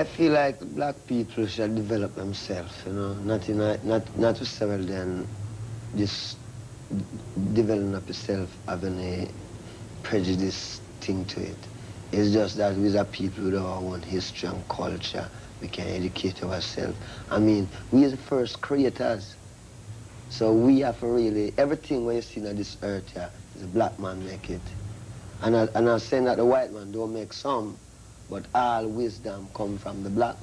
I feel like black people should develop themselves, you know, not in a, not not necessarily then just developing up yourself having a prejudice thing to it. It's just that we are people with our own history and culture. We can educate ourselves. I mean, we are the first creators. So we have to really, everything we see on this earth here, is a black man make it. And, I, and I'm saying that the white man don't make some, but all wisdom come from the black.